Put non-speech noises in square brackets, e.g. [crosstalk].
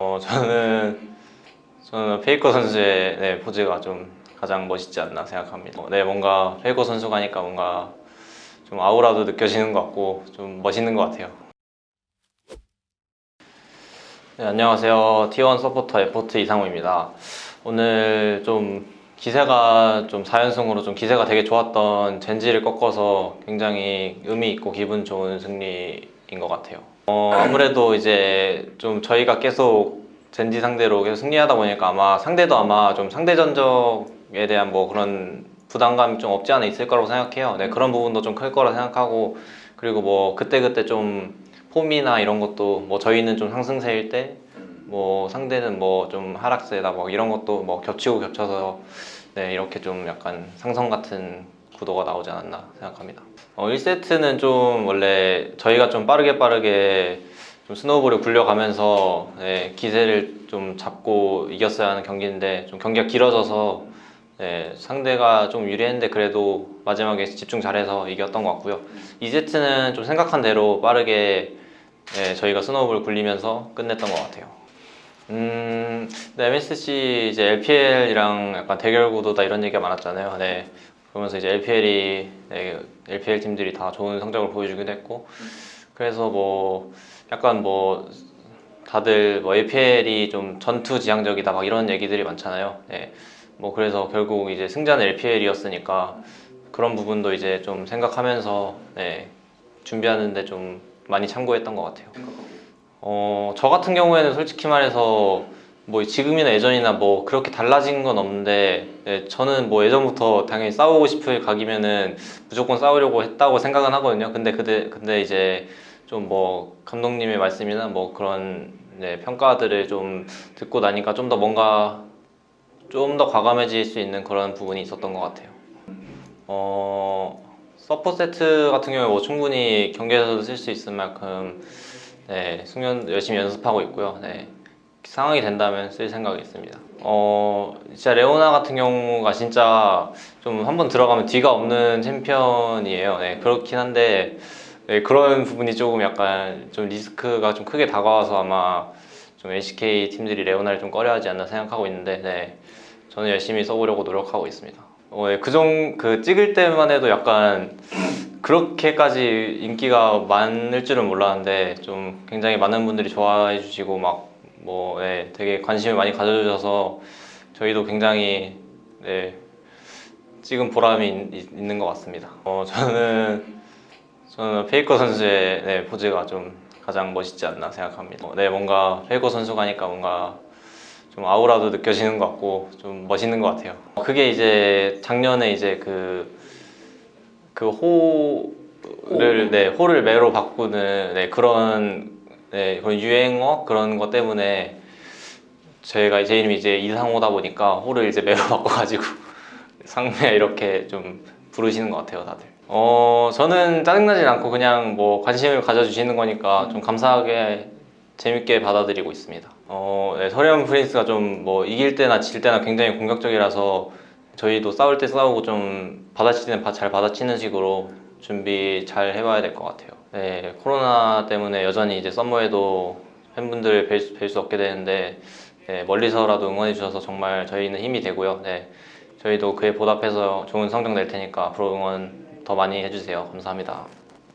어, 저는 저는 페이커 선수의 네, 포즈가 좀 가장 멋있지 않나 생각합니다. 어, 네, 뭔가 페이커 선수가 하니까 뭔가 좀 아우라도 느껴지는 것 같고 좀 멋있는 것 같아요. 네, 안녕하세요. T1 서포터 에포트 이상호입니다. 오늘 좀 기세가 좀 4연승으로 좀 기세가 되게 좋았던 젠지를 꺾어서 굉장히 의미 있고 기분 좋은 승리인 것 같아요. 어, 아무래도 이제 좀 저희가 계속 젠지 상대로 계속 승리하다 보니까 아마 상대도 아마 좀 상대 전적에 대한 뭐 그런 부담감이 좀 없지 않아 있을 거라고 생각해요. 네, 그런 부분도 좀 클 거라 생각하고 그리고 뭐 그때그때 좀 폼이나 이런 것도 뭐 저희는 좀 상승세일 때 뭐 상대는 뭐 좀 하락세다 뭐 이런 것도 뭐 겹치고 겹쳐서 네, 이렇게 좀 약간 상성 같은 구도가 나오지 않았나 생각합니다. 어, 1세트는 좀 원래 저희가 좀 빠르게 빠르게 좀 스노우볼을 굴려가면서 네, 기세를 좀 잡고 이겼어야 하는 경기인데 좀 경기가 길어져서 네, 상대가 좀 유리했는데 그래도 마지막에 집중 잘해서 이겼던 것 같고요. 2세트는 좀 생각한 대로 빠르게 네, 저희가 스노우볼 굴리면서 끝냈던 것 같아요. 음, 네, MSC 이제 LPL이랑 약간 대결 구도다 이런 얘기가 많았잖아요. 네. 그러면서 이제 LPL이 네, LPL 팀들이 다 좋은 성적을 보여주기도 했고 그래서 뭐 약간 뭐 다들 뭐 LPL이 좀 전투 지향적이다 막 이런 얘기들이 많잖아요. 네. 뭐 그래서 결국 이제 승자는 LPL이었으니까 그런 부분도 이제 좀 생각하면서 네, 준비하는데 좀 많이 참고했던 것 같아요. 어, 저 같은 경우에는 솔직히 말해서 뭐 지금이나 예전이나 뭐 그렇게 달라진 건 없는데 네, 저는 뭐 예전부터 당연히 싸우고 싶을 각이면은 무조건 싸우려고 했다고 생각은 하거든요. 근데 그때 근데 이제 좀 뭐 감독님의 말씀이나 뭐 그런 네, 평가들을 좀 듣고 나니까 좀 더 뭔가 좀 더 과감해질 수 있는 그런 부분이 있었던 것 같아요. 어, 서포 세트 같은 경우에 뭐 충분히 경기에서도 쓸 수 있을 만큼 네, 숙련 열심히 연습하고 있고요. 네, 상황이 된다면 쓸 생각이 있습니다. 어, 진짜 레오나 같은 경우가 진짜 좀 한번 들어가면 뒤가 없는 챔피언이에요. 네, 그렇긴 한데 네, 그런 부분이 조금 약간 좀 리스크가 좀 크게 다가와서 아마 좀 LCK 팀들이 레오나를 좀 꺼려하지 않나 생각하고 있는데 네, 저는 열심히 써보려고 노력하고 있습니다. 어, 네, 그정 그 찍을 때만 해도 약간 그렇게까지 인기가 많을 줄은 몰랐는데 좀 굉장히 많은 분들이 좋아해 주시고 막 뭐 네, 되게 관심을 많이 가져주셔서 저희도 굉장히 네, 찍은 보람이 있, 있는 것 같습니다. 어, 저는 저는 페이커 선수의 네, 포즈가 좀 가장 멋있지 않나 생각합니다. 어, 네, 뭔가 페이커 선수가 하니까 뭔가 좀 아우라도 느껴지는 것 같고 좀 멋있는 것 같아요. 그게 이제 작년에 이제 그, 그 호를, 네, 호를 매로 바꾸는 네, 그런, 네, 그런 유행어 그런 것 때문에 저희가 제 이름이 이제 이상호다 보니까 호를 이제 매로 [laughs] 바꿔가지고 상매 이렇게 좀 부르시는 것 같아요, 다들. 어, 저는 짜증나진 않고 그냥 뭐 관심을 가져주시는 거니까 좀 감사하게 재밌게 받아들이고 있습니다. 어, 네, 서리언 프린스가 좀 뭐 이길 때나 질 때나 굉장히 공격적이라서 저희도 싸울 때 싸우고 좀 받아치는 잘 받아치는 식으로 준비 잘 해봐야 될 것 같아요. 네, 코로나 때문에 여전히 이제 썸머에도 팬분들 뵐 수, 없게 되는데 네, 멀리서라도 응원해 주셔서 정말 저희는 힘이 되고요. 네, 저희도 그에 보답해서 좋은 성적 낼 테니까 앞으로 응원 더 많이 해주세요. 감사합니다.